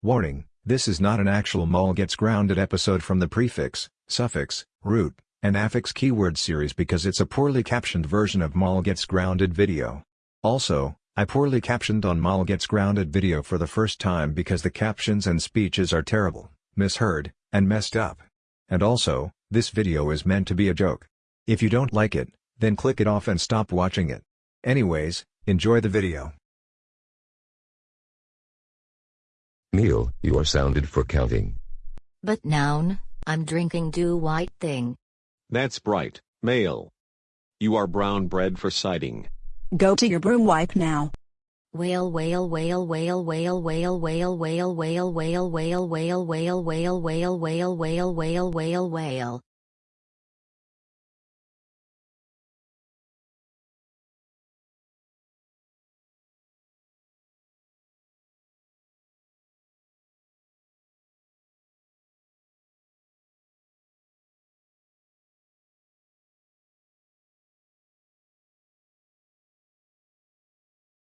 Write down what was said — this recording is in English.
Warning, this is not an actual mall gets grounded episode from the prefix, suffix, root, and affix keyword series because it's a poorly captioned version of mall gets grounded video. Also, I poorly captioned on mall gets grounded video for the first time because the captions and speeches are terrible, misheard, and messed up. And also, this video is meant to be a joke. If you don't like it, then click it off and stop watching it. Anyways, enjoy the video. Meal, you are sounded for counting. But noun, I'm drinking do white thing. That's bright, male. You are brown bread for citing. Go to your broom wipe now. Whale whale whale whale whale whale whale whale whale whale whale whale whale whale whale whale whale whale whale whale